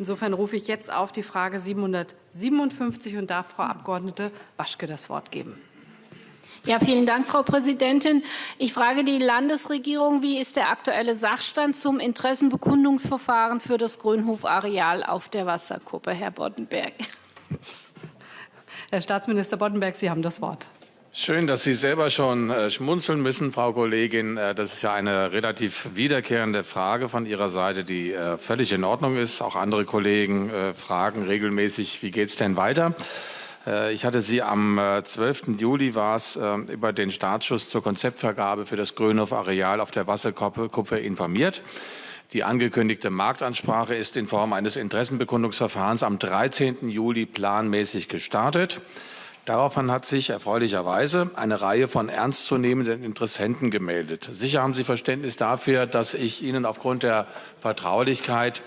Insofern rufe ich jetzt auf die Frage 757 und darf Frau Abg. Waschke das Wort geben. Ja, vielen Dank, Frau Präsidentin. Ich frage die Landesregierung, wie ist der aktuelle Sachstand zum Interessenbekundungsverfahren für das Grünhof-Areal auf der Wasserkuppe, Herr Boddenberg? Herr Staatsminister Boddenberg, Sie haben das Wort. Schön, dass Sie selber schon äh, schmunzeln müssen, Frau Kollegin. Äh, das ist ja eine relativ wiederkehrende Frage von Ihrer Seite, die äh, völlig in Ordnung ist. Auch andere Kollegen fragen regelmäßig, wie geht es denn weiter? Ich hatte Sie am 12. Äh, Juli war es über den Startschuss zur Konzeptvergabe für das Grünhof-Areal auf der Wasserkuppe informiert. Die angekündigte Marktansprache ist in Form eines Interessenbekundungsverfahrens am 13. Juli planmäßig gestartet. Daraufhin hat sich erfreulicherweise eine Reihe von ernstzunehmenden Interessenten gemeldet. Sicher haben Sie Verständnis dafür, dass ich Ihnen aufgrund der Vertraulichkeit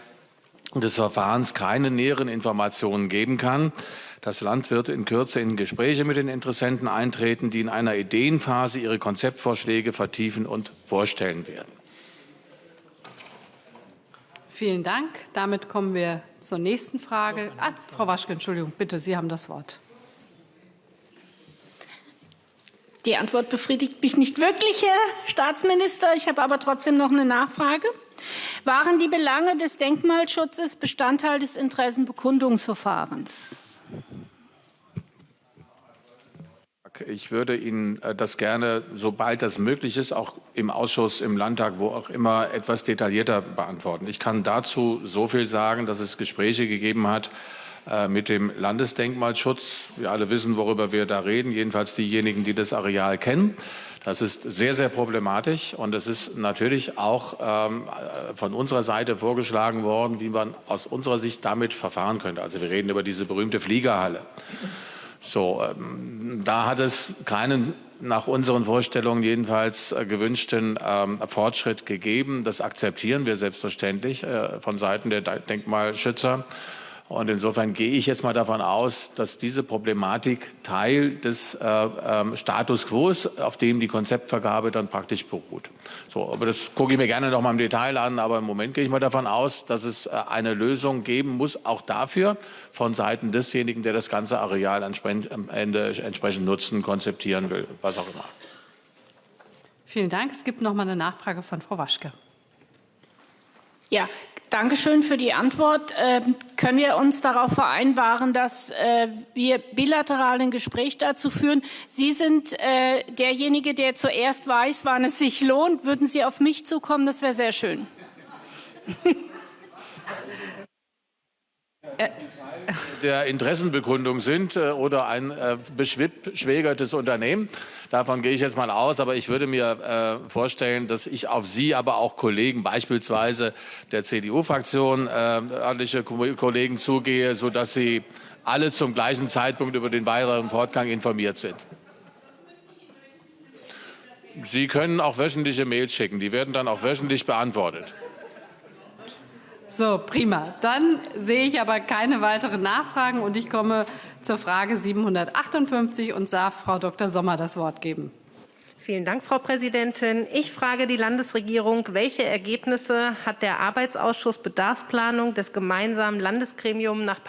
des Verfahrens keine näheren Informationen geben kann. Das Land wird in Kürze in Gespräche mit den Interessenten eintreten, die in einer Ideenphase ihre Konzeptvorschläge vertiefen und vorstellen werden. Vielen Dank. Damit kommen wir zur nächsten Frage. Ah, Frau Waschke, Entschuldigung, bitte, Sie haben das Wort. Die Antwort befriedigt mich nicht wirklich, Herr Staatsminister. Ich habe aber trotzdem noch eine Nachfrage. Waren die Belange des Denkmalschutzes Bestandteil des Interessenbekundungsverfahrens? Ich würde Ihnen äh, das gerne, sobald das möglich ist, auch im Ausschuss, im Landtag, wo auch immer, etwas detaillierter beantworten. Ich kann dazu so viel sagen, dass es Gespräche gegeben hat mit dem Landesdenkmalschutz. Wir alle wissen, worüber wir da reden, jedenfalls diejenigen, die das Areal kennen. Das ist sehr, sehr problematisch und es ist natürlich auch ähm, äh, von unserer Seite vorgeschlagen worden, wie man aus unserer Sicht damit verfahren könnte. Also wir reden über diese berühmte Fliegerhalle. So, ähm, da hat es keinen nach unseren Vorstellungen jedenfalls äh, gewünschten ähm, Fortschritt gegeben. Das akzeptieren wir selbstverständlich äh, von Seiten der Denkmalschützer. Und insofern gehe ich jetzt mal davon aus, dass diese Problematik Teil des äh, äh, Status quo ist, auf dem die Konzeptvergabe dann praktisch beruht. So, aber das gucke ich mir gerne noch mal im Detail an. Aber im Moment gehe ich mal davon aus, dass es äh, eine Lösung geben muss, auch dafür von Seiten desjenigen, der das ganze Areal am Ende entsprechend nutzen, konzeptieren will, was auch immer. Vielen Dank. Es gibt noch mal eine Nachfrage von Frau Waschke. Ja, Dankeschön für die Antwort. Ähm, können wir uns darauf vereinbaren, dass äh, wir bilateral ein Gespräch dazu führen? Sie sind äh, derjenige, der zuerst weiß, wann es sich lohnt. Würden Sie auf mich zukommen? Das wäre sehr schön. Äh, der Interessenbekundung sind äh, oder ein äh, beschwägertes Unternehmen. Davon gehe ich jetzt mal aus, aber ich würde mir äh, vorstellen, dass ich auf Sie, aber auch Kollegen, beispielsweise der CDU-Fraktion, örtliche Kollegen zugehe, sodass Sie alle zum gleichen Zeitpunkt über den weiteren Fortgang informiert sind. Sie können auch wöchentliche Mails schicken, die werden dann auch wöchentlich beantwortet. So, prima. Dann sehe ich aber keine weiteren Nachfragen und ich komme zur Frage 758 und darf Frau Dr. Sommer das Wort geben. Vielen Dank, Frau Präsidentin. Ich frage die Landesregierung, welche Ergebnisse hat der Arbeitsausschuss Bedarfsplanung des gemeinsamen Landesgremiums nach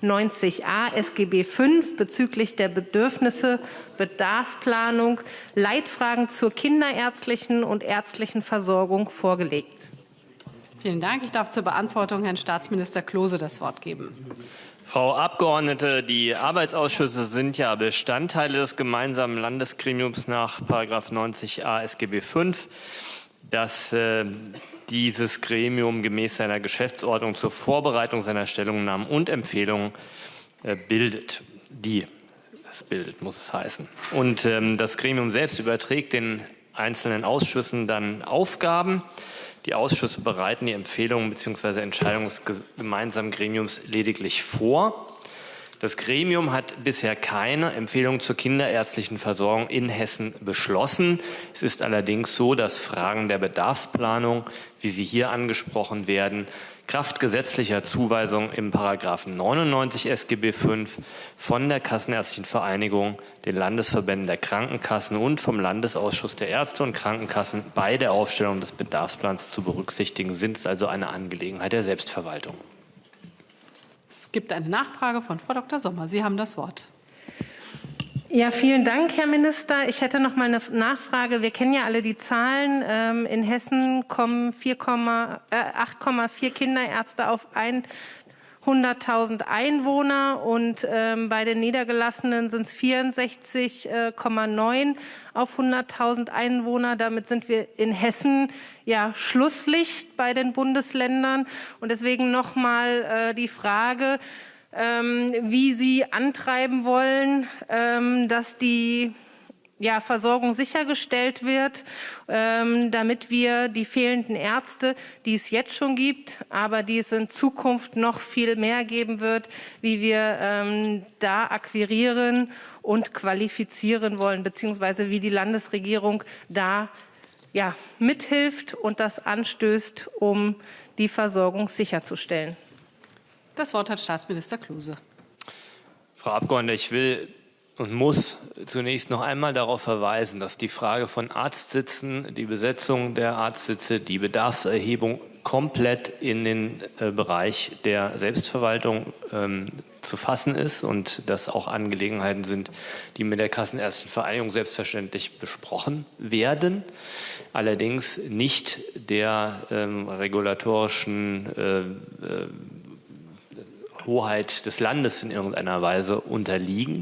90a SGB V bezüglich der Bedürfnisse Bedarfsplanung Leitfragen zur kinderärztlichen und ärztlichen Versorgung vorgelegt? Vielen Dank. Ich darf zur Beantwortung Herrn Staatsminister Klose das Wort geben. Frau Abgeordnete, die Arbeitsausschüsse sind ja Bestandteile des gemeinsamen Landesgremiums nach 90a SGB V, dass äh, dieses Gremium gemäß seiner Geschäftsordnung zur Vorbereitung seiner Stellungnahmen und Empfehlungen äh, bildet. Die es bildet, muss es heißen. Und ähm, das Gremium selbst überträgt den einzelnen Ausschüssen dann Aufgaben. Die Ausschüsse bereiten die Empfehlungen bzw. Entscheidungen des gemeinsamen Gremiums lediglich vor. Das Gremium hat bisher keine Empfehlung zur kinderärztlichen Versorgung in Hessen beschlossen. Es ist allerdings so, dass Fragen der Bedarfsplanung, wie sie hier angesprochen werden, Kraft gesetzlicher Zuweisung im Paragraphen 99 SGB V von der Kassenärztlichen Vereinigung, den Landesverbänden der Krankenkassen und vom Landesausschuss der Ärzte und Krankenkassen bei der Aufstellung des Bedarfsplans zu berücksichtigen sind. Es also eine Angelegenheit der Selbstverwaltung. Es gibt eine Nachfrage von Frau Dr. Sommer. Sie haben das Wort. Ja, vielen Dank, Herr Minister. Ich hätte noch mal eine Nachfrage. Wir kennen ja alle die Zahlen. Ähm, in Hessen kommen 8,4 äh, Kinderärzte auf ein 100.000 Einwohner und ähm, bei den Niedergelassenen sind es 64,9 auf 100.000 Einwohner. Damit sind wir in Hessen ja Schlusslicht bei den Bundesländern. Und deswegen noch mal äh, die Frage, wie Sie antreiben wollen, ähm, dass die ja, Versorgung sichergestellt wird, ähm, damit wir die fehlenden Ärzte, die es jetzt schon gibt, aber die es in Zukunft noch viel mehr geben wird, wie wir ähm, da akquirieren und qualifizieren wollen, beziehungsweise wie die Landesregierung da ja, mithilft und das anstößt, um die Versorgung sicherzustellen. Das Wort hat Staatsminister Kluse. Frau Abgeordnete, ich will und muss zunächst noch einmal darauf verweisen, dass die Frage von Arztsitzen, die Besetzung der Arztsitze, die Bedarfserhebung komplett in den äh, Bereich der Selbstverwaltung ähm, zu fassen ist und dass auch Angelegenheiten sind, die mit der Kassenärztlichen Vereinigung selbstverständlich besprochen werden, allerdings nicht der ähm, regulatorischen äh, äh, Hoheit des Landes in irgendeiner Weise unterliegen.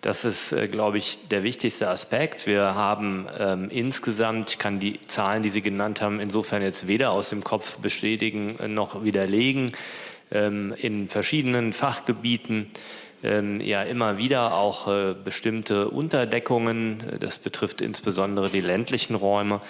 Das ist, äh, glaube ich, der wichtigste Aspekt. Wir haben ähm, insgesamt, ich kann die Zahlen, die Sie genannt haben, insofern jetzt weder aus dem Kopf bestätigen noch widerlegen, ähm, in verschiedenen Fachgebieten ähm, ja immer wieder auch äh, bestimmte Unterdeckungen. Das betrifft insbesondere die ländlichen Räume.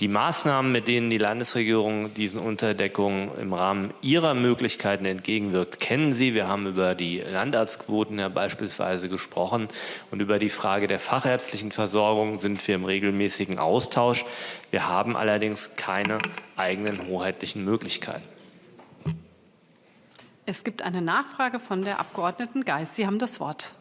Die Maßnahmen, mit denen die Landesregierung diesen Unterdeckungen im Rahmen ihrer Möglichkeiten entgegenwirkt, kennen Sie. Wir haben über die Landarztquoten ja beispielsweise gesprochen und über die Frage der fachärztlichen Versorgung sind wir im regelmäßigen Austausch. Wir haben allerdings keine eigenen hoheitlichen Möglichkeiten. Es gibt eine Nachfrage von der Abgeordneten Geis. Sie haben das Wort.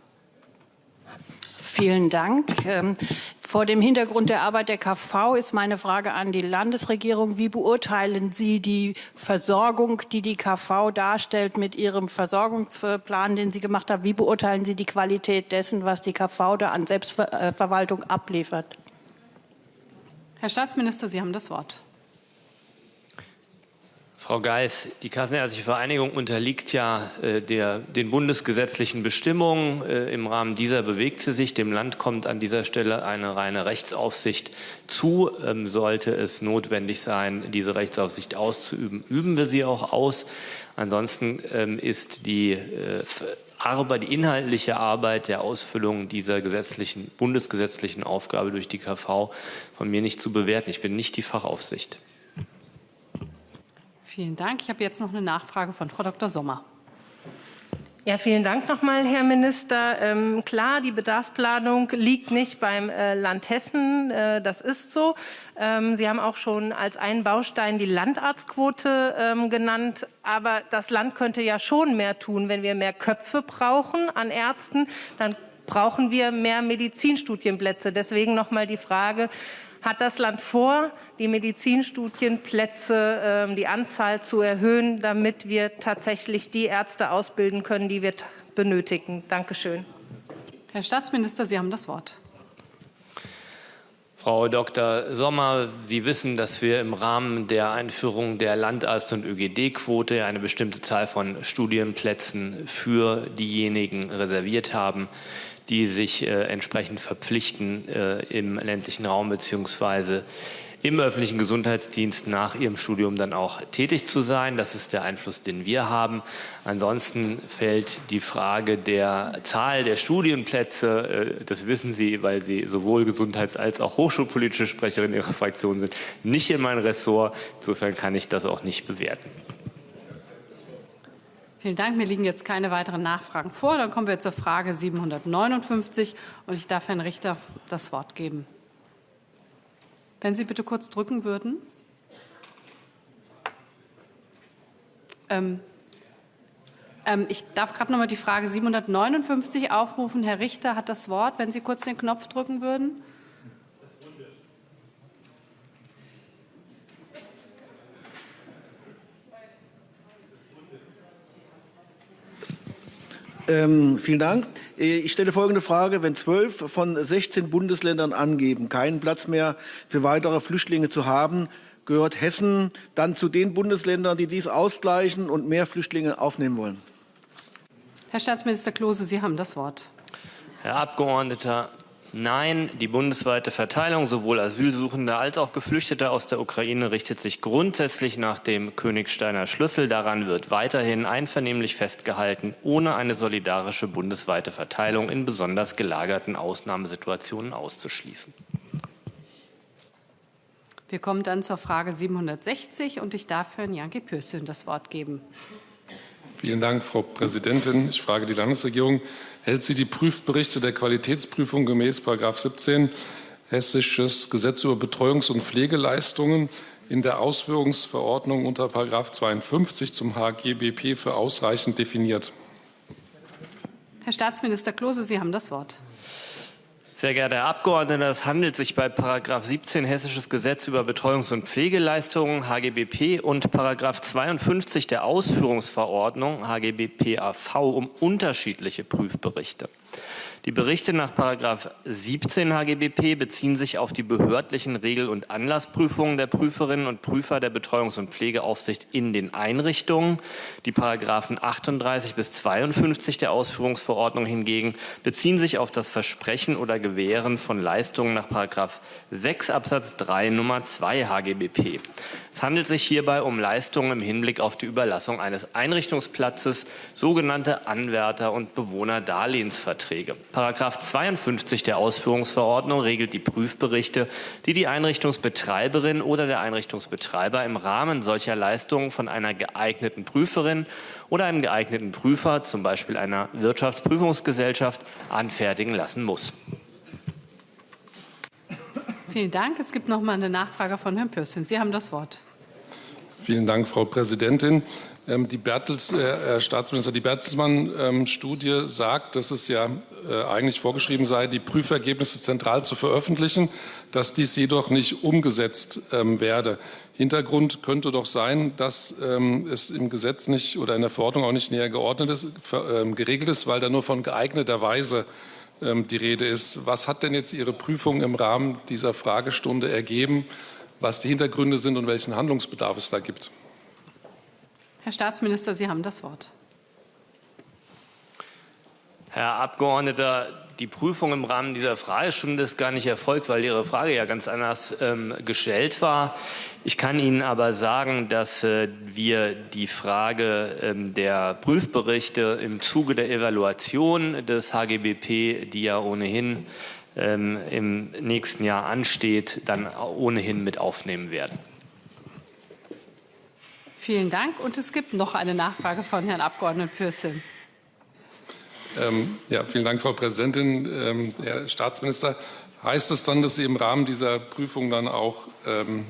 Vielen Dank. Ähm, vor dem Hintergrund der Arbeit der KV ist meine Frage an die Landesregierung. Wie beurteilen Sie die Versorgung, die die KV darstellt mit Ihrem Versorgungsplan, den Sie gemacht haben? Wie beurteilen Sie die Qualität dessen, was die KV da an Selbstverwaltung abliefert? Herr Staatsminister, Sie haben das Wort. Frau Geis, die Kassenärztliche Vereinigung unterliegt ja äh, der, den bundesgesetzlichen Bestimmungen. Äh, Im Rahmen dieser bewegt sie sich. Dem Land kommt an dieser Stelle eine reine Rechtsaufsicht zu. Ähm, sollte es notwendig sein, diese Rechtsaufsicht auszuüben, üben wir sie auch aus. Ansonsten ähm, ist die äh, Arbeit, die inhaltliche Arbeit der Ausfüllung dieser gesetzlichen, bundesgesetzlichen Aufgabe durch die KV von mir nicht zu bewerten. Ich bin nicht die Fachaufsicht. Vielen Dank. Ich habe jetzt noch eine Nachfrage von Frau Dr. Sommer. Ja, vielen Dank nochmal, Herr Minister. Ähm, klar, die Bedarfsplanung liegt nicht beim äh, Land Hessen. Äh, das ist so. Ähm, Sie haben auch schon als einen Baustein die Landarztquote ähm, genannt. Aber das Land könnte ja schon mehr tun, wenn wir mehr Köpfe brauchen an Ärzten. Dann brauchen wir mehr Medizinstudienplätze. Deswegen nochmal die Frage, hat das Land vor, die Medizinstudienplätze, ähm, die Anzahl zu erhöhen, damit wir tatsächlich die Ärzte ausbilden können, die wir benötigen. Dankeschön. Herr Staatsminister, Sie haben das Wort. Frau Dr. Sommer, Sie wissen, dass wir im Rahmen der Einführung der Landarzt- und ÖGD-Quote eine bestimmte Zahl von Studienplätzen für diejenigen reserviert haben, die sich äh, entsprechend verpflichten, äh, im ländlichen Raum beziehungsweise im öffentlichen Gesundheitsdienst nach ihrem Studium dann auch tätig zu sein. Das ist der Einfluss, den wir haben. Ansonsten fällt die Frage der Zahl der Studienplätze, äh, das wissen Sie, weil Sie sowohl gesundheits- als auch hochschulpolitische Sprecherin Ihrer Fraktion sind, nicht in mein Ressort. Insofern kann ich das auch nicht bewerten. Vielen Dank. Mir liegen jetzt keine weiteren Nachfragen vor. Dann kommen wir zur Frage 759 und ich darf Herrn Richter das Wort geben. Wenn Sie bitte kurz drücken würden. Ähm, ähm, ich darf gerade noch mal die Frage 759 aufrufen. Herr Richter hat das Wort. Wenn Sie kurz den Knopf drücken würden. Ähm, vielen Dank. Äh, ich stelle folgende Frage. Wenn zwölf von 16 Bundesländern angeben, keinen Platz mehr für weitere Flüchtlinge zu haben, gehört Hessen dann zu den Bundesländern, die dies ausgleichen und mehr Flüchtlinge aufnehmen wollen? Herr Staatsminister Klose, Sie haben das Wort. Herr Abgeordneter, Nein, die bundesweite Verteilung sowohl Asylsuchender als auch Geflüchteter aus der Ukraine richtet sich grundsätzlich nach dem Königsteiner Schlüssel. Daran wird weiterhin einvernehmlich festgehalten, ohne eine solidarische bundesweite Verteilung in besonders gelagerten Ausnahmesituationen auszuschließen. Wir kommen dann zur Frage 760 und ich darf Herrn Janke Pürsün das Wort geben. Vielen Dank, Frau Präsidentin. Ich frage die Landesregierung, hält sie die Prüfberichte der Qualitätsprüfung gemäß 17 Hessisches Gesetz über Betreuungs- und Pflegeleistungen in der Ausführungsverordnung unter 52 zum HGBP für ausreichend definiert? Herr Staatsminister Klose, Sie haben das Wort. Sehr geehrter Herr Abgeordneter, es handelt sich bei § 17 Hessisches Gesetz über Betreuungs- und Pflegeleistungen HGBP und § 52 der Ausführungsverordnung HGBP AV um unterschiedliche Prüfberichte. Die Berichte nach 17 HGBP beziehen sich auf die behördlichen Regel- und Anlassprüfungen der Prüferinnen und Prüfer der Betreuungs- und Pflegeaufsicht in den Einrichtungen. Die Paragraphen 38 bis 52 der Ausführungsverordnung hingegen beziehen sich auf das Versprechen oder Gewähren von Leistungen nach 6 Absatz 3 Nummer 2 HGBP. Es handelt sich hierbei um Leistungen im Hinblick auf die Überlassung eines Einrichtungsplatzes, sogenannte Anwärter- und Bewohnerdarlehensverträge. Paragraph 52 der Ausführungsverordnung regelt die Prüfberichte, die die Einrichtungsbetreiberin oder der Einrichtungsbetreiber im Rahmen solcher Leistungen von einer geeigneten Prüferin oder einem geeigneten Prüfer, zum Beispiel einer Wirtschaftsprüfungsgesellschaft, anfertigen lassen muss. Vielen Dank. Es gibt noch mal eine Nachfrage von Herrn Pürsün. Sie haben das Wort. Vielen Dank, Frau Präsidentin. Ähm, die Bertels, äh, Herr Staatsminister, die Bertelsmann-Studie ähm, sagt, dass es ja äh, eigentlich vorgeschrieben sei, die Prüfergebnisse zentral zu veröffentlichen, dass dies jedoch nicht umgesetzt ähm, werde. Hintergrund könnte doch sein, dass es im Gesetz nicht oder in der Verordnung auch nicht näher geordnet ist, äh, geregelt ist, weil da nur von geeigneter Weise ähm, die Rede ist. Was hat denn jetzt Ihre Prüfung im Rahmen dieser Fragestunde ergeben, was die Hintergründe sind und welchen Handlungsbedarf es da gibt? Herr Staatsminister, Sie haben das Wort. Herr Abgeordneter, die Prüfung im Rahmen dieser Fragestunde ist gar nicht erfolgt, weil Ihre Frage ja ganz anders ähm, gestellt war. Ich kann Ihnen aber sagen, dass äh, wir die Frage ähm, der Prüfberichte im Zuge der Evaluation des HGBP, die ja ohnehin ähm, im nächsten Jahr ansteht, dann ohnehin mit aufnehmen werden. Vielen Dank. Und es gibt noch eine Nachfrage von Herrn Abgeordneten Pürsün. Ähm, ja, vielen Dank, Frau Präsidentin. Ähm, Herr Staatsminister, heißt es dann, dass Sie im Rahmen dieser Prüfung dann auch ähm,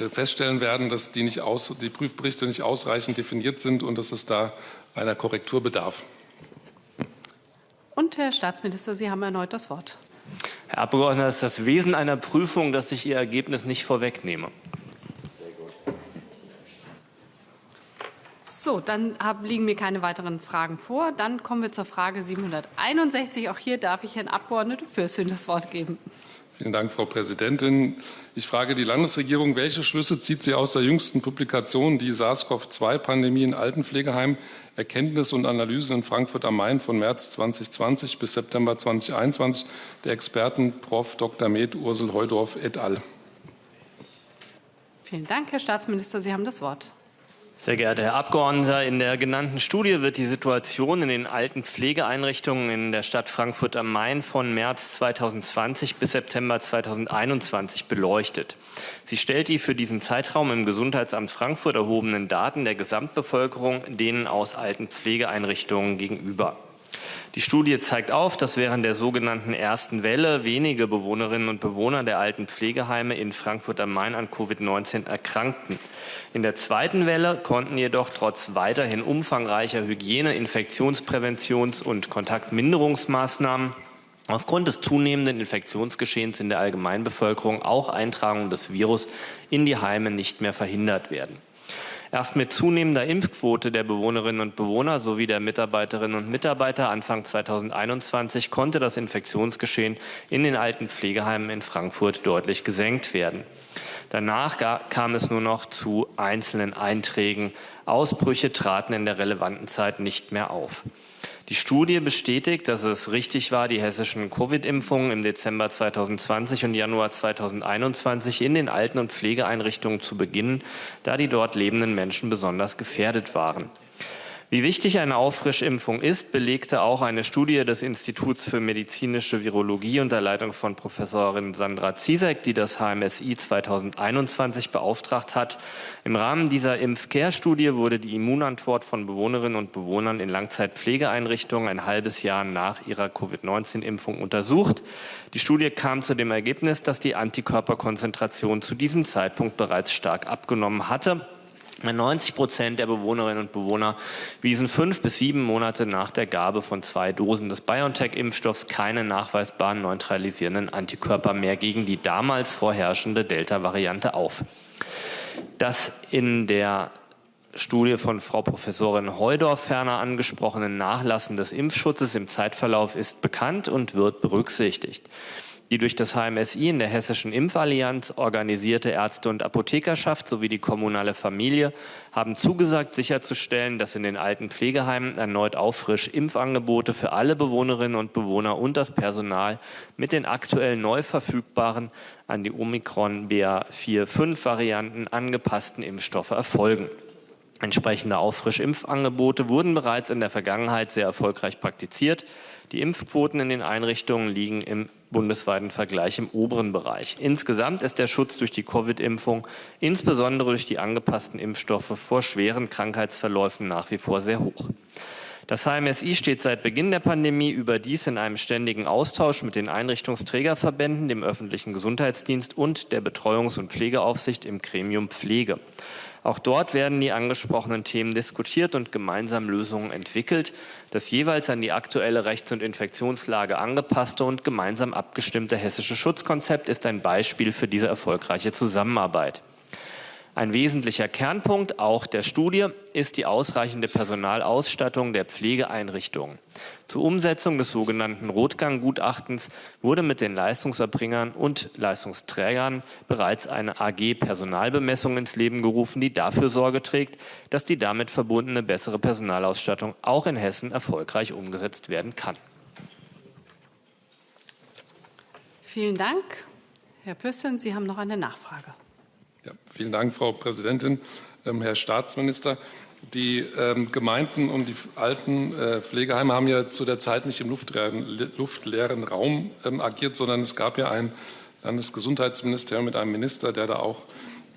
äh, feststellen werden, dass die, nicht aus, die Prüfberichte nicht ausreichend definiert sind und dass es da einer Korrektur bedarf? Und Herr Staatsminister, Sie haben erneut das Wort. Herr Abgeordneter, es ist das Wesen einer Prüfung, dass ich Ihr Ergebnis nicht vorwegnehme. So, dann liegen mir keine weiteren Fragen vor. Dann kommen wir zur Frage 761. Auch hier darf ich Herrn Abgeordneten Pürsün das Wort geben. Vielen Dank, Frau Präsidentin. Ich frage die Landesregierung, welche Schlüsse zieht sie aus der jüngsten Publikation, die SARS-CoV-2-Pandemie in Altenpflegeheimen, Erkenntnisse und Analysen in Frankfurt am Main von März 2020 bis September 2021 der Experten Prof. Dr. Med Ursel Heudorf et al. Vielen Dank, Herr Staatsminister. Sie haben das Wort. Sehr geehrter Herr Abgeordneter, in der genannten Studie wird die Situation in den alten Pflegeeinrichtungen in der Stadt Frankfurt am Main von März 2020 bis September 2021 beleuchtet. Sie stellt die für diesen Zeitraum im Gesundheitsamt Frankfurt erhobenen Daten der Gesamtbevölkerung denen aus alten Pflegeeinrichtungen gegenüber. Die Studie zeigt auf, dass während der sogenannten ersten Welle wenige Bewohnerinnen und Bewohner der alten Pflegeheime in Frankfurt am Main an Covid-19 erkrankten. In der zweiten Welle konnten jedoch trotz weiterhin umfangreicher Hygiene-, Infektionspräventions- und Kontaktminderungsmaßnahmen aufgrund des zunehmenden Infektionsgeschehens in der Allgemeinbevölkerung auch Eintragungen des Virus in die Heime nicht mehr verhindert werden. Erst mit zunehmender Impfquote der Bewohnerinnen und Bewohner sowie der Mitarbeiterinnen und Mitarbeiter Anfang 2021 konnte das Infektionsgeschehen in den alten Pflegeheimen in Frankfurt deutlich gesenkt werden. Danach kam es nur noch zu einzelnen Einträgen. Ausbrüche traten in der relevanten Zeit nicht mehr auf. Die Studie bestätigt, dass es richtig war, die hessischen Covid-Impfungen im Dezember 2020 und Januar 2021 in den Alten- und Pflegeeinrichtungen zu beginnen, da die dort lebenden Menschen besonders gefährdet waren. Wie wichtig eine Auffrischimpfung ist, belegte auch eine Studie des Instituts für medizinische Virologie unter Leitung von Professorin Sandra Ziesek, die das HMSI 2021 beauftragt hat. Im Rahmen dieser Impfcare-Studie wurde die Immunantwort von Bewohnerinnen und Bewohnern in Langzeitpflegeeinrichtungen ein halbes Jahr nach ihrer Covid-19-Impfung untersucht. Die Studie kam zu dem Ergebnis, dass die Antikörperkonzentration zu diesem Zeitpunkt bereits stark abgenommen hatte. 90 Prozent der Bewohnerinnen und Bewohner wiesen fünf bis sieben Monate nach der Gabe von zwei Dosen des BioNTech-Impfstoffs keine nachweisbaren neutralisierenden Antikörper mehr gegen die damals vorherrschende Delta-Variante auf. Das in der Studie von Frau Professorin Heudorf ferner angesprochene Nachlassen des Impfschutzes im Zeitverlauf ist bekannt und wird berücksichtigt. Die durch das HMSI in der Hessischen Impfallianz organisierte Ärzte- und Apothekerschaft sowie die kommunale Familie haben zugesagt, sicherzustellen, dass in den alten Pflegeheimen erneut auffrisch Impfangebote für alle Bewohnerinnen und Bewohner und das Personal mit den aktuell neu verfügbaren an die Omikron BA4-5-Varianten angepassten Impfstoffe erfolgen. Entsprechende Auffrischimpfangebote wurden bereits in der Vergangenheit sehr erfolgreich praktiziert. Die Impfquoten in den Einrichtungen liegen im bundesweiten Vergleich im oberen Bereich. Insgesamt ist der Schutz durch die Covid-Impfung, insbesondere durch die angepassten Impfstoffe vor schweren Krankheitsverläufen nach wie vor sehr hoch. Das HMSI steht seit Beginn der Pandemie überdies in einem ständigen Austausch mit den Einrichtungsträgerverbänden, dem öffentlichen Gesundheitsdienst und der Betreuungs- und Pflegeaufsicht im Gremium Pflege. Auch dort werden die angesprochenen Themen diskutiert und gemeinsam Lösungen entwickelt. Das jeweils an die aktuelle Rechts- und Infektionslage angepasste und gemeinsam abgestimmte hessische Schutzkonzept ist ein Beispiel für diese erfolgreiche Zusammenarbeit. Ein wesentlicher Kernpunkt auch der Studie ist die ausreichende Personalausstattung der Pflegeeinrichtungen. Zur Umsetzung des sogenannten Rotgang-Gutachtens wurde mit den Leistungserbringern und Leistungsträgern bereits eine AG-Personalbemessung ins Leben gerufen, die dafür Sorge trägt, dass die damit verbundene bessere Personalausstattung auch in Hessen erfolgreich umgesetzt werden kann. Vielen Dank. Herr Püssen, Sie haben noch eine Nachfrage. Ja, vielen Dank, Frau Präsidentin. Ähm, Herr Staatsminister, die ähm, Gemeinden und die alten äh, Pflegeheime haben ja zu der Zeit nicht im luftleeren, luftleeren Raum ähm, agiert, sondern es gab ja ein Landesgesundheitsministerium mit einem Minister, der da auch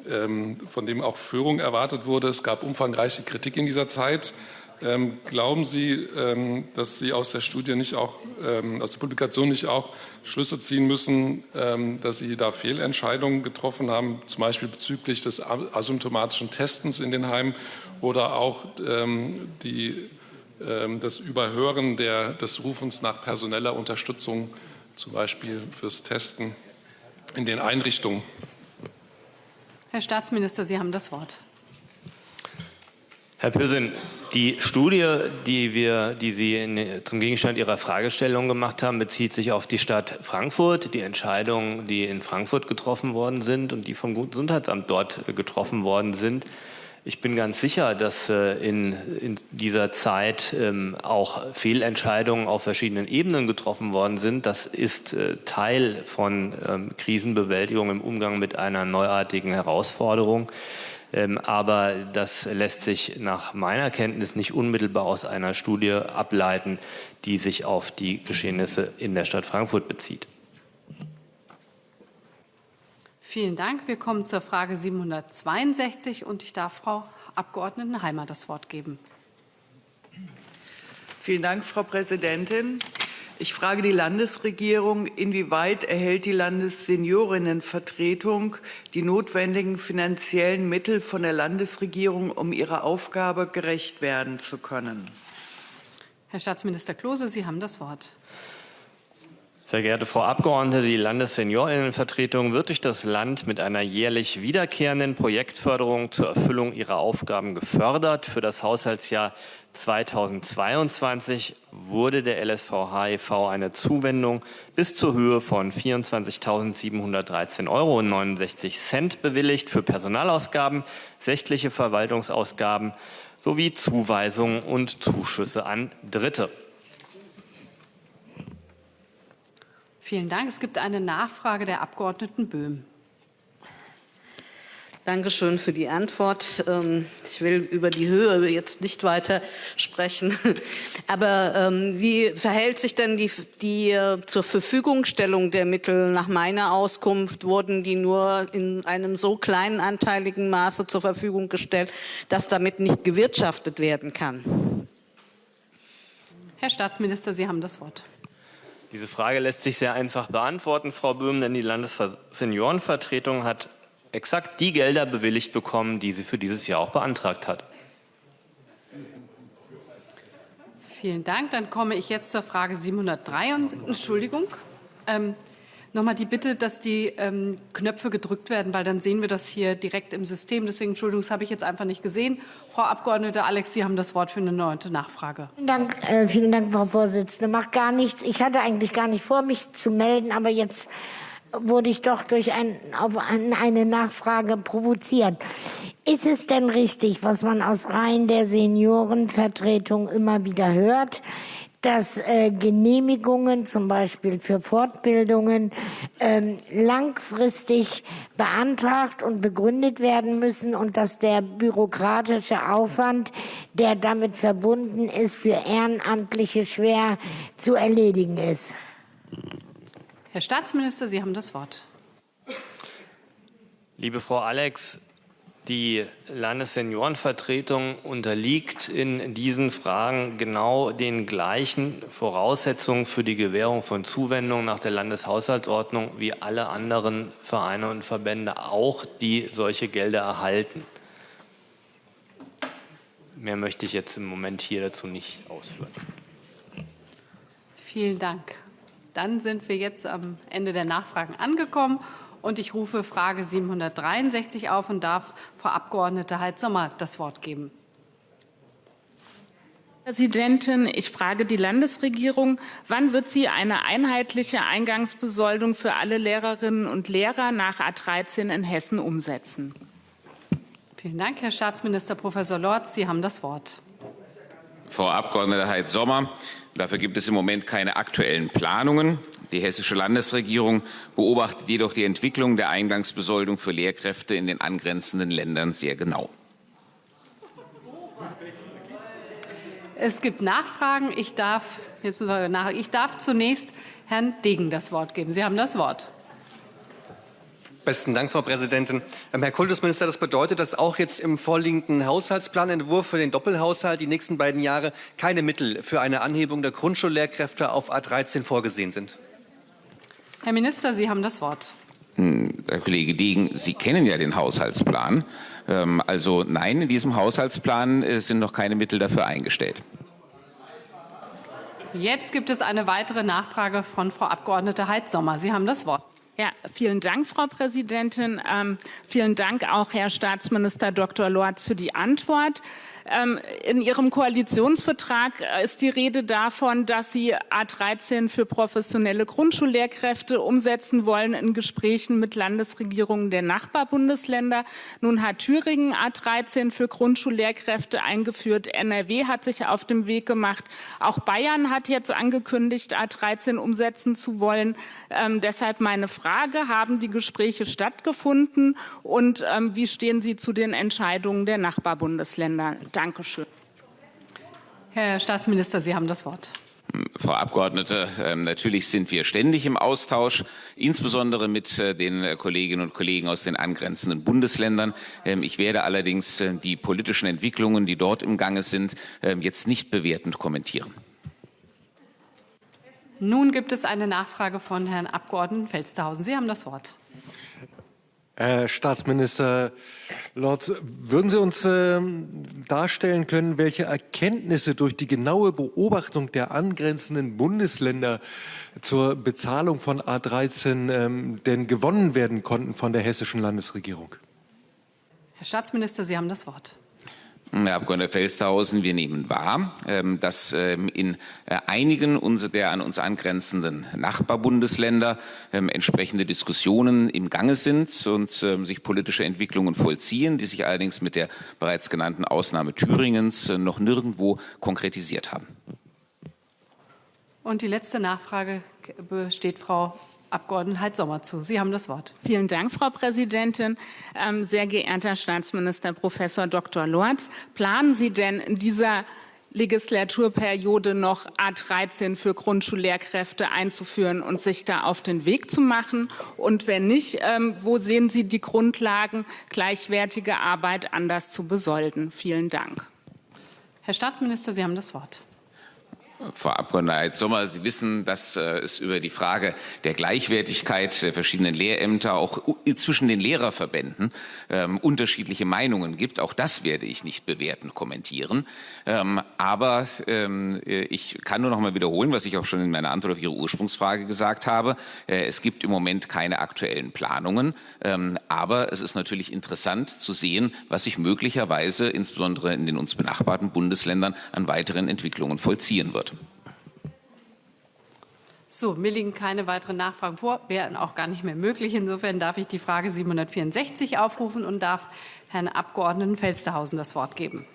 ähm, von dem auch Führung erwartet wurde. Es gab umfangreiche Kritik in dieser Zeit. Ähm, glauben Sie, ähm, dass Sie aus der Studie nicht auch, ähm, aus der Publikation nicht auch Schlüsse ziehen müssen, ähm, dass Sie da Fehlentscheidungen getroffen haben, zum Beispiel bezüglich des asymptomatischen Testens in den Heimen oder auch ähm, die, ähm, das Überhören der, des Rufens nach personeller Unterstützung, zum Beispiel fürs Testen in den Einrichtungen? Herr Staatsminister, Sie haben das Wort. Herr Pürsün, die Studie, die, wir, die Sie in, zum Gegenstand Ihrer Fragestellung gemacht haben, bezieht sich auf die Stadt Frankfurt, die Entscheidungen, die in Frankfurt getroffen worden sind und die vom Gesundheitsamt dort getroffen worden sind. Ich bin ganz sicher, dass äh, in, in dieser Zeit ähm, auch Fehlentscheidungen auf verschiedenen Ebenen getroffen worden sind. Das ist äh, Teil von ähm, Krisenbewältigung im Umgang mit einer neuartigen Herausforderung. Ähm, aber das lässt sich nach meiner Kenntnis nicht unmittelbar aus einer Studie ableiten, die sich auf die Geschehnisse in der Stadt Frankfurt bezieht. Vielen Dank. Wir kommen zur Frage 762 und ich darf Frau Abgeordneten Heimer das Wort geben. Vielen Dank, Frau Präsidentin. Ich frage die Landesregierung, inwieweit erhält die Landesseniorinnenvertretung die notwendigen finanziellen Mittel von der Landesregierung, um ihrer Aufgabe gerecht werden zu können? Herr Staatsminister Klose, Sie haben das Wort. Sehr geehrte Frau Abgeordnete, die Landesseniorinnenvertretung wird durch das Land mit einer jährlich wiederkehrenden Projektförderung zur Erfüllung ihrer Aufgaben gefördert. Für das Haushaltsjahr 2022 wurde der LSV HIV eine Zuwendung bis zur Höhe von 24.713,69 Euro bewilligt für Personalausgaben, sächtliche Verwaltungsausgaben sowie Zuweisungen und Zuschüsse an Dritte. Vielen Dank. Es gibt eine Nachfrage der Abgeordneten Böhm. Dankeschön für die Antwort. Ähm, ich will über die Höhe jetzt nicht weiter sprechen. Aber ähm, wie verhält sich denn die, die äh, zur Verfügungstellung der Mittel? Nach meiner Auskunft wurden die nur in einem so kleinen anteiligen Maße zur Verfügung gestellt, dass damit nicht gewirtschaftet werden kann. Herr Staatsminister, Sie haben das Wort. Diese Frage lässt sich sehr einfach beantworten, Frau Böhm, denn die Landesseniorenvertretung hat exakt die Gelder bewilligt bekommen, die sie für dieses Jahr auch beantragt hat. Vielen Dank. Dann komme ich jetzt zur Frage 703. Entschuldigung. Ähm, Nochmal die Bitte, dass die ähm, Knöpfe gedrückt werden, weil dann sehen wir das hier direkt im System. Deswegen, Entschuldigung, das habe ich jetzt einfach nicht gesehen. Frau Abgeordnete Alex, Sie haben das Wort für eine neunte Nachfrage. Vielen Dank, äh, vielen Dank, Frau Vorsitzende. Macht gar nichts. Ich hatte eigentlich gar nicht vor, mich zu melden, aber jetzt wurde ich doch durch ein, auf eine Nachfrage provoziert. Ist es denn richtig, was man aus Reihen der Seniorenvertretung immer wieder hört, dass äh, Genehmigungen zum Beispiel für Fortbildungen ähm, langfristig beantragt und begründet werden müssen und dass der bürokratische Aufwand, der damit verbunden ist, für Ehrenamtliche schwer zu erledigen ist. Herr Staatsminister, Sie haben das Wort. Liebe Frau Alex, die Landesseniorenvertretung unterliegt in diesen Fragen genau den gleichen Voraussetzungen für die Gewährung von Zuwendungen nach der Landeshaushaltsordnung wie alle anderen Vereine und Verbände auch, die solche Gelder erhalten. Mehr möchte ich jetzt im Moment hier dazu nicht ausführen. Vielen Dank. Dann sind wir jetzt am Ende der Nachfragen angekommen. Und ich rufe Frage 763 auf und darf Frau Abgeordnete Heid-Sommer das Wort geben. Präsidentin, ich frage die Landesregierung, wann wird sie eine einheitliche Eingangsbesoldung für alle Lehrerinnen und Lehrer nach A13 in Hessen umsetzen? Vielen Dank, Herr Staatsminister Professor Lorz. Sie haben das Wort. Frau Abgeordnete Heid-Sommer, dafür gibt es im Moment keine aktuellen Planungen. Die hessische Landesregierung beobachtet jedoch die Entwicklung der Eingangsbesoldung für Lehrkräfte in den angrenzenden Ländern sehr genau. Es gibt Nachfragen. Ich darf, jetzt ich darf zunächst Herrn Degen das Wort geben. Sie haben das Wort. Besten Dank, Frau Präsidentin. Ähm, Herr Kultusminister, das bedeutet, dass auch jetzt im vorliegenden Haushaltsplanentwurf für den Doppelhaushalt die nächsten beiden Jahre keine Mittel für eine Anhebung der Grundschullehrkräfte auf A13 vorgesehen sind. Herr Minister, Sie haben das Wort. Hm, Herr Kollege Degen, Sie kennen ja den Haushaltsplan. Ähm, also nein, in diesem Haushaltsplan äh, sind noch keine Mittel dafür eingestellt. Jetzt gibt es eine weitere Nachfrage von Frau Abgeordnete Heitz-Sommer. Sie haben das Wort. Ja, vielen Dank, Frau Präsidentin. Ähm, vielen Dank auch, Herr Staatsminister Dr. Lorz, für die Antwort. Ähm, in Ihrem Koalitionsvertrag äh, ist die Rede davon, dass Sie A13 für professionelle Grundschullehrkräfte umsetzen wollen in Gesprächen mit Landesregierungen der Nachbarbundesländer. Nun hat Thüringen A13 für Grundschullehrkräfte eingeführt. NRW hat sich auf dem Weg gemacht. Auch Bayern hat jetzt angekündigt, A13 umsetzen zu wollen. Ähm, deshalb meine Frage, haben die Gespräche stattgefunden und ähm, wie stehen Sie zu den Entscheidungen der Nachbarbundesländer? Dankeschön. Herr Staatsminister, Sie haben das Wort. Frau Abgeordnete, ähm, natürlich sind wir ständig im Austausch, insbesondere mit äh, den Kolleginnen und Kollegen aus den angrenzenden Bundesländern. Ähm, ich werde allerdings äh, die politischen Entwicklungen, die dort im Gange sind, ähm, jetzt nicht bewertend kommentieren. Nun gibt es eine Nachfrage von Herrn Abgeordneten Felstehausen. Sie haben das Wort. Herr Staatsminister Lorz, würden Sie uns äh, darstellen können, welche Erkenntnisse durch die genaue Beobachtung der angrenzenden Bundesländer zur Bezahlung von A13 ähm, denn gewonnen werden konnten von der hessischen Landesregierung? Herr Staatsminister, Sie haben das Wort. Herr Abgeordneter Felstehausen, wir nehmen wahr, ähm, dass ähm, in äh, einigen der an uns angrenzenden Nachbarbundesländer ähm, entsprechende Diskussionen im Gange sind und sich politische Entwicklungen vollziehen, die sich allerdings mit der bereits genannten Ausnahme Thüringens äh, noch nirgendwo konkretisiert haben. Und die letzte Nachfrage besteht Frau Abgeordneten Sommer zu. Sie haben das Wort. Vielen Dank, Frau Präsidentin. Ähm, sehr geehrter Staatsminister Professor Dr. Lorz, planen Sie denn in dieser Legislaturperiode noch A13 für Grundschullehrkräfte einzuführen und sich da auf den Weg zu machen? Und wenn nicht, ähm, wo sehen Sie die Grundlagen, gleichwertige Arbeit anders zu besolden? Vielen Dank. Herr Staatsminister, Sie haben das Wort. Frau Abgeordnete Sommer, Sie wissen, dass äh, es über die Frage der Gleichwertigkeit der verschiedenen Lehrämter auch zwischen den Lehrerverbänden ähm, unterschiedliche Meinungen gibt. Auch das werde ich nicht bewerten, kommentieren. Ähm, aber ähm, ich kann nur noch mal wiederholen, was ich auch schon in meiner Antwort auf Ihre Ursprungsfrage gesagt habe. Äh, es gibt im Moment keine aktuellen Planungen. Ähm, aber es ist natürlich interessant zu sehen, was sich möglicherweise insbesondere in den uns benachbarten Bundesländern an weiteren Entwicklungen vollziehen wird. So, mir liegen keine weiteren Nachfragen vor, wären auch gar nicht mehr möglich. Insofern darf ich die Frage 764 aufrufen und darf Herrn Abgeordneten Felstehausen das Wort geben.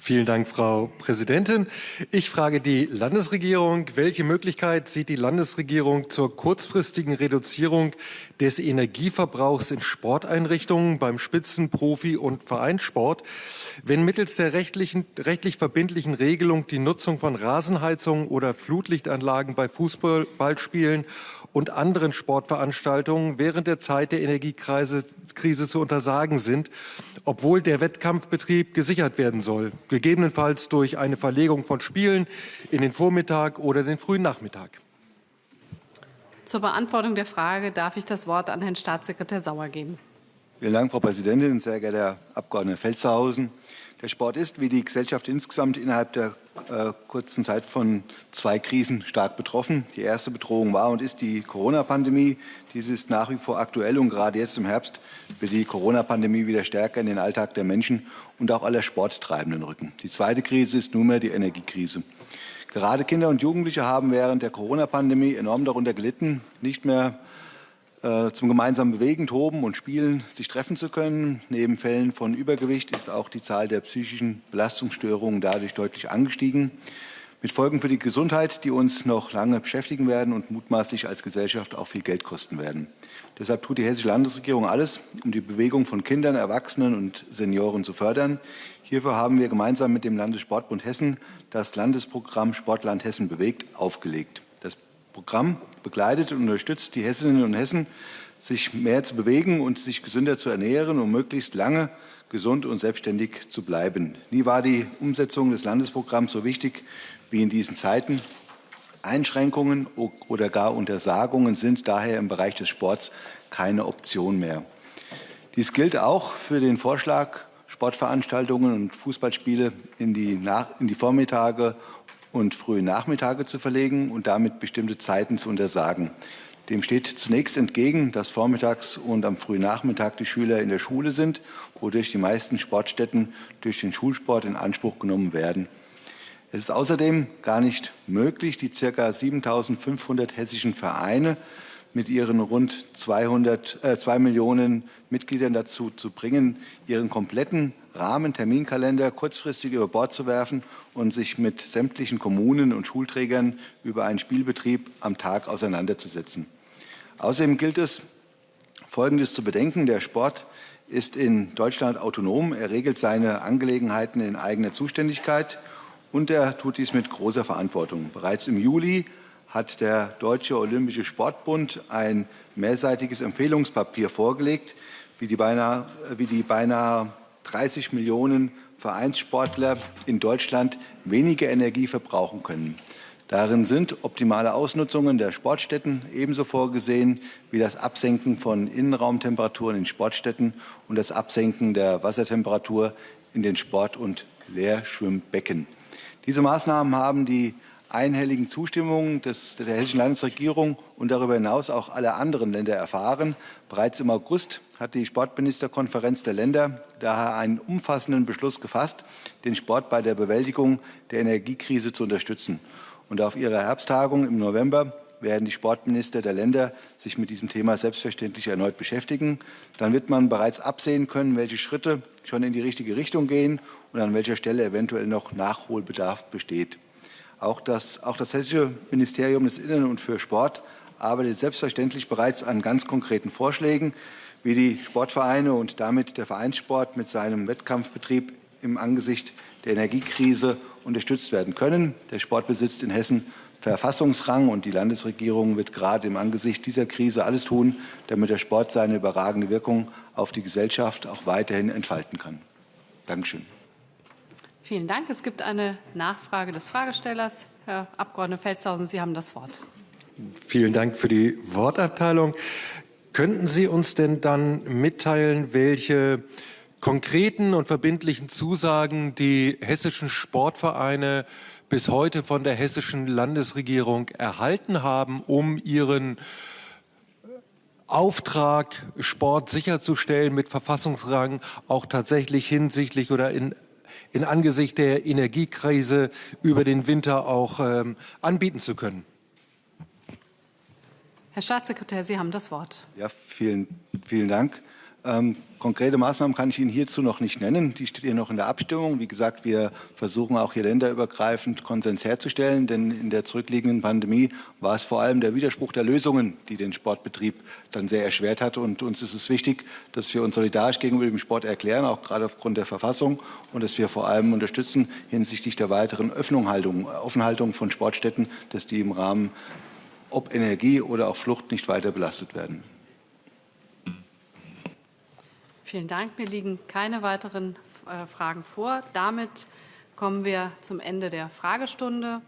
Vielen Dank, Frau Präsidentin. Ich frage die Landesregierung, welche Möglichkeit sieht die Landesregierung zur kurzfristigen Reduzierung des Energieverbrauchs in Sporteinrichtungen beim Spitzen-, Profi- und Vereinssport, wenn mittels der rechtlichen, rechtlich verbindlichen Regelung die Nutzung von Rasenheizungen oder Flutlichtanlagen bei Fußballspielen und anderen Sportveranstaltungen während der Zeit der Energiekrise zu untersagen sind, obwohl der Wettkampfbetrieb gesichert werden soll, gegebenenfalls durch eine Verlegung von Spielen in den Vormittag oder den frühen Nachmittag. Zur Beantwortung der Frage darf ich das Wort an Herrn Staatssekretär Sauer geben. Vielen Dank, Frau Präsidentin, sehr geehrter Herr Abgeordneter Felstehausen. Der Sport ist, wie die Gesellschaft insgesamt, innerhalb der äh, kurzen Zeit von zwei Krisen stark betroffen. Die erste Bedrohung war und ist die Corona-Pandemie. Diese ist nach wie vor aktuell und gerade jetzt im Herbst wird die Corona-Pandemie wieder stärker in den Alltag der Menschen und auch aller Sporttreibenden rücken. Die zweite Krise ist nunmehr die Energiekrise. Gerade Kinder und Jugendliche haben während der Corona-Pandemie enorm darunter gelitten, nicht mehr äh, zum gemeinsamen Bewegen, Toben und Spielen sich treffen zu können. Neben Fällen von Übergewicht ist auch die Zahl der psychischen Belastungsstörungen dadurch deutlich angestiegen, mit Folgen für die Gesundheit, die uns noch lange beschäftigen werden und mutmaßlich als Gesellschaft auch viel Geld kosten werden. Deshalb tut die Hessische Landesregierung alles, um die Bewegung von Kindern, Erwachsenen und Senioren zu fördern. Hierfür haben wir gemeinsam mit dem Landessportbund Hessen das Landesprogramm Sportland Hessen bewegt aufgelegt. Programm begleitet und unterstützt die Hessinnen und Hessen, sich mehr zu bewegen und sich gesünder zu ernähren, um möglichst lange gesund und selbstständig zu bleiben. Nie war die Umsetzung des Landesprogramms so wichtig wie in diesen Zeiten. Einschränkungen oder gar Untersagungen sind daher im Bereich des Sports keine Option mehr. Dies gilt auch für den Vorschlag, Sportveranstaltungen und Fußballspiele in die, Nach in die Vormittage und frühe Nachmittage zu verlegen und damit bestimmte Zeiten zu untersagen. Dem steht zunächst entgegen, dass vormittags und am frühen Nachmittag die Schüler in der Schule sind, wodurch die meisten Sportstätten durch den Schulsport in Anspruch genommen werden. Es ist außerdem gar nicht möglich, die ca. 7.500 hessischen Vereine mit ihren rund 200, äh, 2 Millionen Mitgliedern dazu zu bringen, ihren kompletten Rahmenterminkalender kurzfristig über Bord zu werfen und sich mit sämtlichen Kommunen und Schulträgern über einen Spielbetrieb am Tag auseinanderzusetzen. Außerdem gilt es, Folgendes zu bedenken. Der Sport ist in Deutschland autonom. Er regelt seine Angelegenheiten in eigener Zuständigkeit und er tut dies mit großer Verantwortung. Bereits im Juli hat der Deutsche Olympische Sportbund ein mehrseitiges Empfehlungspapier vorgelegt, wie die beinahe, wie die beinahe 30 Millionen Vereinssportler in Deutschland weniger Energie verbrauchen können. Darin sind optimale Ausnutzungen der Sportstätten ebenso vorgesehen wie das Absenken von Innenraumtemperaturen in Sportstätten und das Absenken der Wassertemperatur in den Sport- und Leerschwimmbecken. Diese Maßnahmen haben die einhelligen Zustimmung des, der hessischen Landesregierung und darüber hinaus auch aller anderen Länder erfahren. Bereits im August hat die Sportministerkonferenz der Länder daher einen umfassenden Beschluss gefasst, den Sport bei der Bewältigung der Energiekrise zu unterstützen. Und auf ihrer Herbsttagung im November werden die Sportminister der Länder sich mit diesem Thema selbstverständlich erneut beschäftigen. Dann wird man bereits absehen können, welche Schritte schon in die richtige Richtung gehen und an welcher Stelle eventuell noch Nachholbedarf besteht. Auch das, auch das Hessische Ministerium des Innern und für Sport arbeitet selbstverständlich bereits an ganz konkreten Vorschlägen, wie die Sportvereine und damit der Vereinssport mit seinem Wettkampfbetrieb im Angesicht der Energiekrise unterstützt werden können. Der Sport besitzt in Hessen Verfassungsrang und die Landesregierung wird gerade im Angesicht dieser Krise alles tun, damit der Sport seine überragende Wirkung auf die Gesellschaft auch weiterhin entfalten kann. Dankeschön. Vielen Dank. Es gibt eine Nachfrage des Fragestellers. Herr Abg. Felstehausen, Sie haben das Wort. Vielen Dank für die Wortabteilung. Könnten Sie uns denn dann mitteilen, welche konkreten und verbindlichen Zusagen die hessischen Sportvereine bis heute von der hessischen Landesregierung erhalten haben, um ihren Auftrag, Sport sicherzustellen mit Verfassungsrang auch tatsächlich hinsichtlich oder in in Angesicht der Energiekrise über den Winter auch ähm, anbieten zu können. Herr Staatssekretär, Sie haben das Wort. Ja, vielen, vielen Dank. Ähm, konkrete Maßnahmen kann ich Ihnen hierzu noch nicht nennen. Die stehen noch in der Abstimmung. Wie gesagt, wir versuchen auch hier länderübergreifend Konsens herzustellen, denn in der zurückliegenden Pandemie war es vor allem der Widerspruch der Lösungen, die den Sportbetrieb dann sehr erschwert hat. Und uns ist es wichtig, dass wir uns solidarisch gegenüber dem Sport erklären, auch gerade aufgrund der Verfassung, und dass wir vor allem unterstützen hinsichtlich der weiteren Offenhaltung von Sportstätten, dass die im Rahmen ob Energie oder auch Flucht nicht weiter belastet werden. Vielen Dank. Mir liegen keine weiteren äh, Fragen vor. Damit kommen wir zum Ende der Fragestunde.